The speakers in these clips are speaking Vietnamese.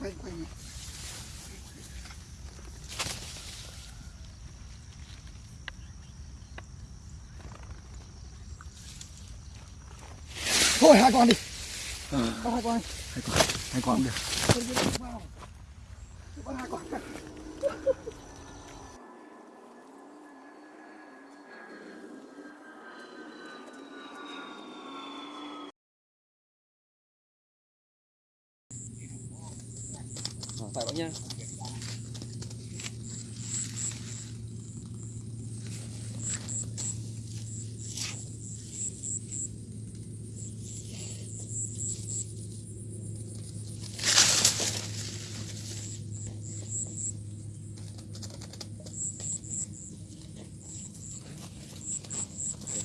quay quay thôi hai con đi. Có hai con hai con hai con được Con đi vào. Có hai con phải bác nha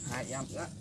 hai em nữa.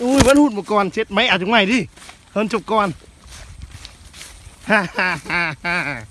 Ui, vẫn hụt một con, chết mẹ chúng mày đi. Hơn chục con. Ha ha ha ha.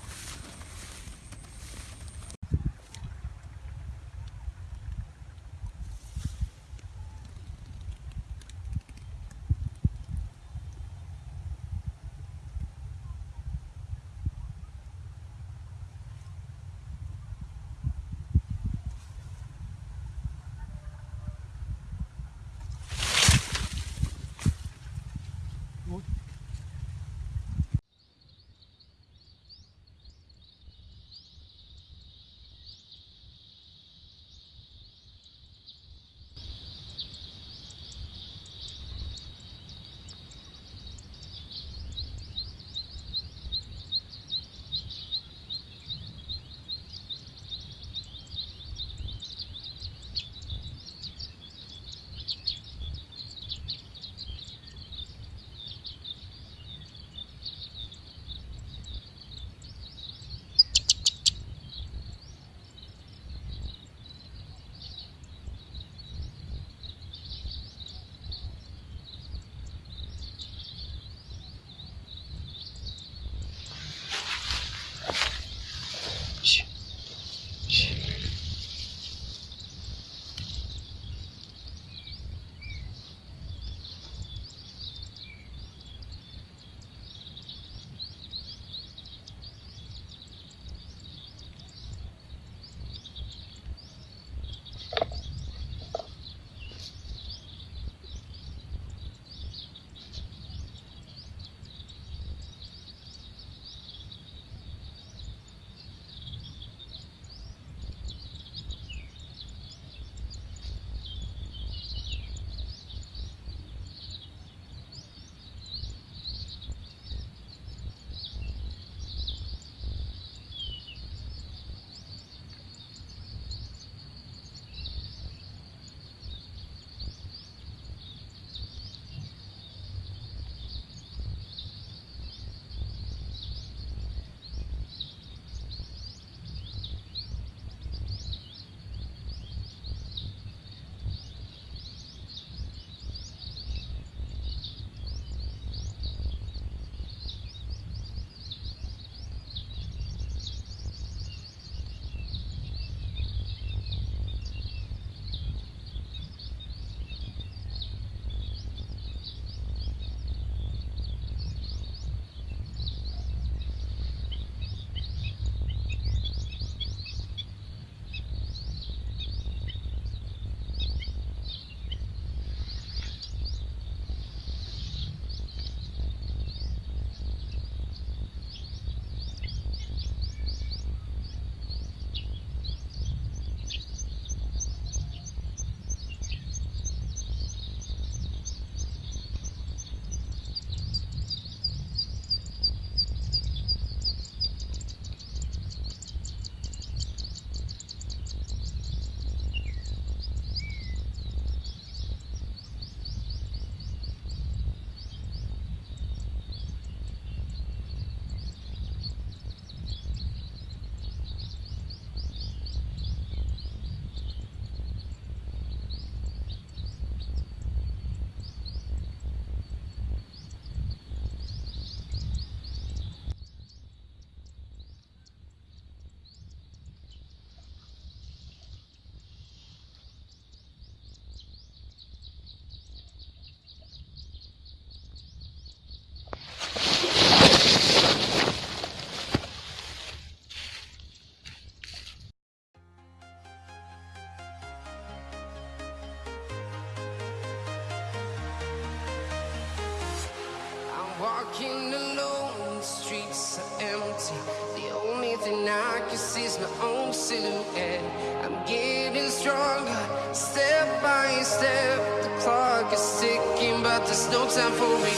Walking alone, the streets are empty. The only thing I can see is my own silhouette. I'm getting stronger, step by step. The clock is ticking, but there's no time for me.